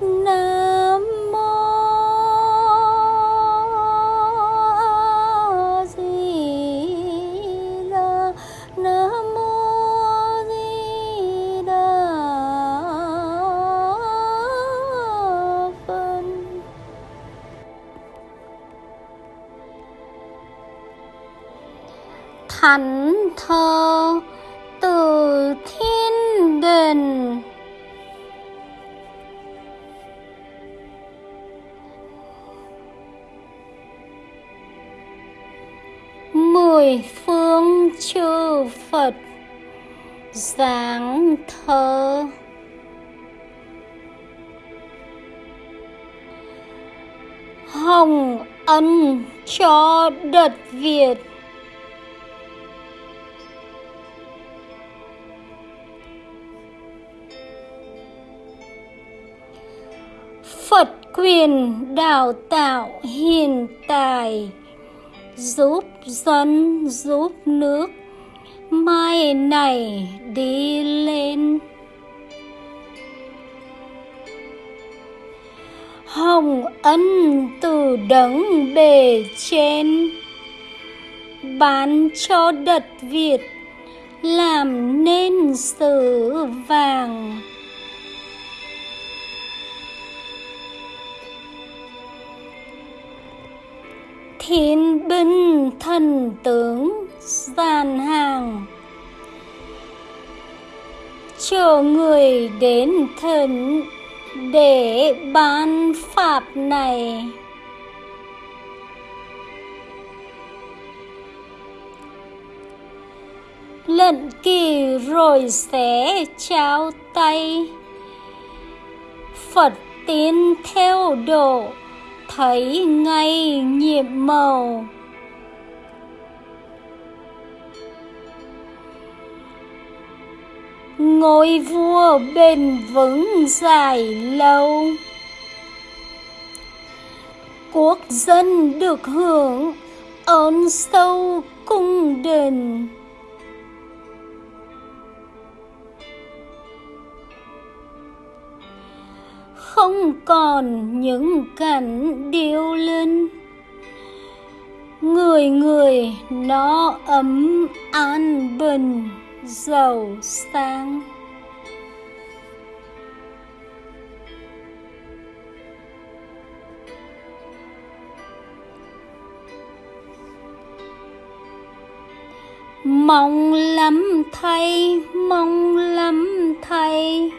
Nam mô a Di Đà Nam mô a Di Đà Phật. Thánh thơ từ thiên đình mười phương chư phật giáng thơ. Hồng ân cho đất việt. Phật quyền đào tạo hiện tại giúp dân, giúp nước. Mai này đi lên. Hồng ân từ đấng bề trên, bán cho đất việt làm nên sử vàng. Thiên binh thần tướng dàn hàng. Chờ người đến thần để ban pháp này. Lận kỳ rồi sẽ trao tay. Phật tiến theo độ, thấy ngay nhiệm màu. Ngôi vua bền vững dài lâu. Quốc dân được hưởng ơn sâu cung đình. Không còn những cảnh điêu linh người người nó ấm an bình giàu sang mong lắm thay mong lắm thay.